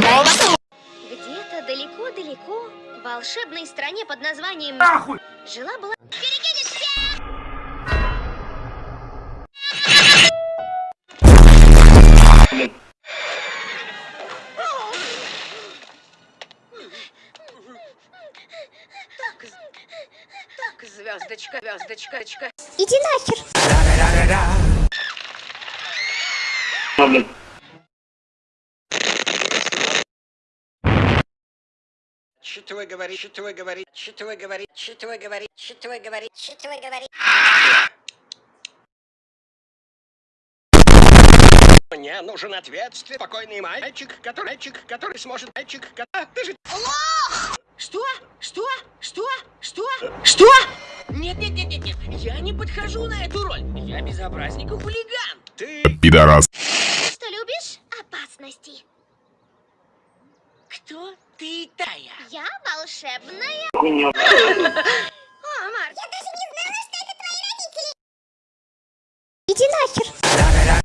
Где-то далеко-далеко, в волшебной стране под названием... Нахуй! Жила-была... звездочка, звездочка, звездочка. Иди нахер. Что вы говорите, что вы говорите, что вы говорите, что вы говорите, что вы говорите, что вы говорите. Мне нужен ответственный, спокойный мальчик, который, мальчик, который сможет, мальчик, который... Ты же... Что? Что? Что? Что? Что? Нет, нет, нет, нет, нет. Я не подхожу на эту роль. Я безобразник и хулиган. Ты... Пидорас. Что любишь? Опасности. Что ты тая? Я волшебная. О, Марк, я даже не знала, что это твои родители. Иди нахер.